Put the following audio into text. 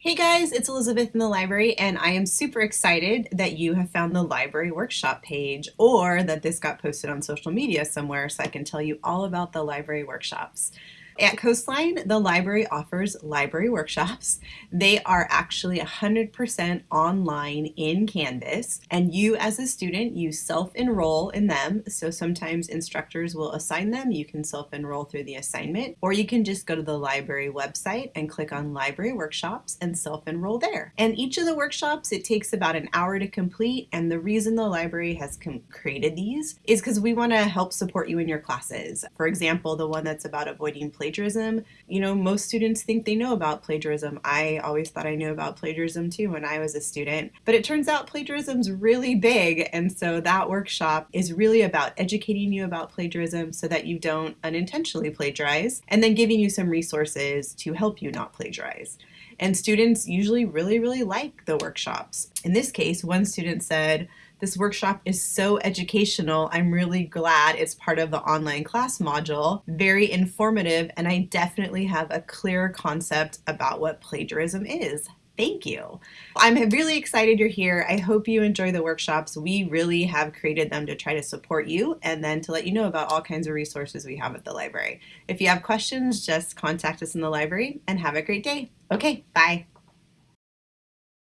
Hey guys, it's Elizabeth in the library and I am super excited that you have found the library workshop page or that this got posted on social media somewhere so I can tell you all about the library workshops. At Coastline, the library offers library workshops. They are actually 100% online in Canvas, and you as a student, you self-enroll in them. So sometimes instructors will assign them. You can self-enroll through the assignment, or you can just go to the library website and click on library workshops and self-enroll there. And each of the workshops, it takes about an hour to complete. And the reason the library has created these is because we want to help support you in your classes. For example, the one that's about avoiding play plagiarism. You know, most students think they know about plagiarism. I always thought I knew about plagiarism too when I was a student, but it turns out plagiarism's really big. And so that workshop is really about educating you about plagiarism so that you don't unintentionally plagiarize and then giving you some resources to help you not plagiarize. And students usually really, really like the workshops. In this case, one student said, this workshop is so educational. I'm really glad it's part of the online class module. Very informative, and I definitely have a clear concept about what plagiarism is. Thank you. I'm really excited you're here. I hope you enjoy the workshops. We really have created them to try to support you and then to let you know about all kinds of resources we have at the library. If you have questions, just contact us in the library and have a great day. Okay, bye.